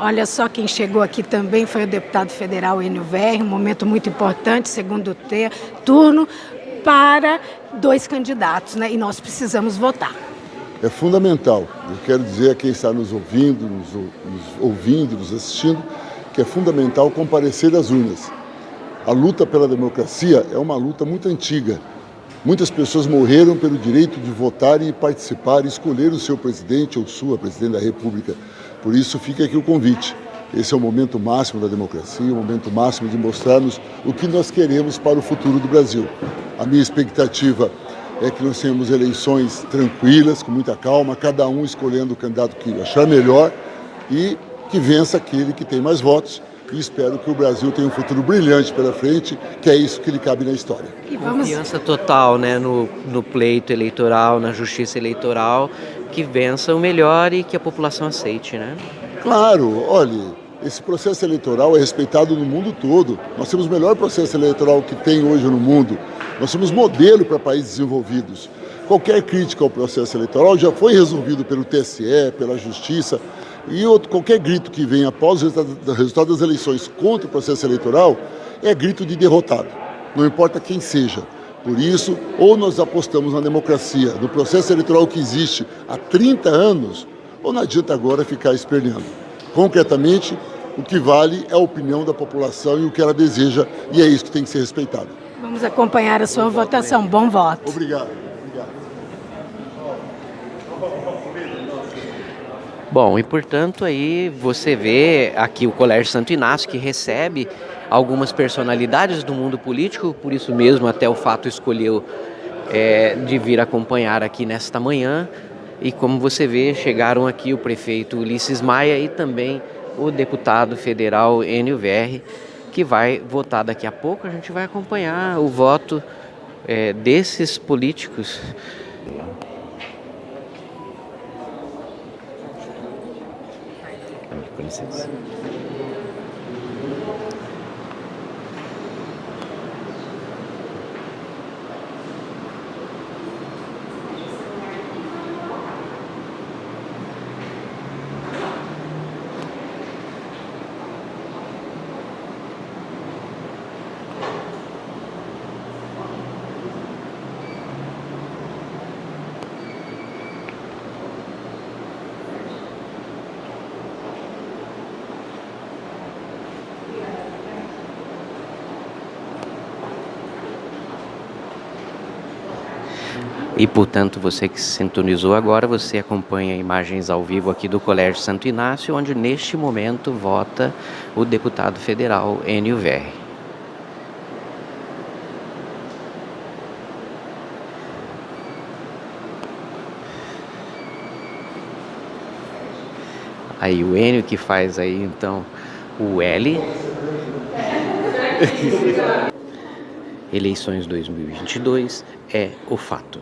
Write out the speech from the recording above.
Olha só quem chegou aqui também foi o deputado federal Enio Verri, um momento muito importante, segundo turno, para dois candidatos, né? E nós precisamos votar. É fundamental. Eu quero dizer a quem está nos ouvindo, nos, nos ouvindo, nos assistindo, que é fundamental comparecer às urnas. A luta pela democracia é uma luta muito antiga. Muitas pessoas morreram pelo direito de votar e participar escolher o seu presidente ou sua presidente da República. Por isso fica aqui o convite. Esse é o momento máximo da democracia, o momento máximo de mostrarmos o que nós queremos para o futuro do Brasil. A minha expectativa é que nós tenhamos eleições tranquilas, com muita calma, cada um escolhendo o candidato que achar melhor e que vença aquele que tem mais votos e espero que o Brasil tenha um futuro brilhante pela frente, que é isso que lhe cabe na história. E vamos... Confiança total né, no, no pleito eleitoral, na justiça eleitoral, que vença o melhor e que a população aceite, né? Claro, olhe, esse processo eleitoral é respeitado no mundo todo. Nós temos o melhor processo eleitoral que tem hoje no mundo. Nós somos modelo para países desenvolvidos. Qualquer crítica ao processo eleitoral já foi resolvido pelo TSE, pela Justiça, e outro, qualquer grito que venha após o resultado das eleições contra o processo eleitoral é grito de derrotado, não importa quem seja. Por isso, ou nós apostamos na democracia, no processo eleitoral que existe há 30 anos, ou não adianta agora ficar esperneando. Concretamente, o que vale é a opinião da população e o que ela deseja, e é isso que tem que ser respeitado. Vamos acompanhar a sua votação. Bom voto. Obrigado. Bom, e portanto aí você vê aqui o Colégio Santo Inácio que recebe algumas personalidades do mundo político, por isso mesmo até o fato escolheu é, de vir acompanhar aqui nesta manhã. E como você vê, chegaram aqui o prefeito Ulisses Maia e também o deputado federal Enio Verri, que vai votar daqui a pouco. A gente vai acompanhar o voto é, desses políticos. 26. E, portanto, você que se sintonizou agora, você acompanha imagens ao vivo aqui do Colégio Santo Inácio, onde neste momento vota o deputado federal Enio Verri. Aí o Enio que faz aí então o L. Eleições 2022 é o fato.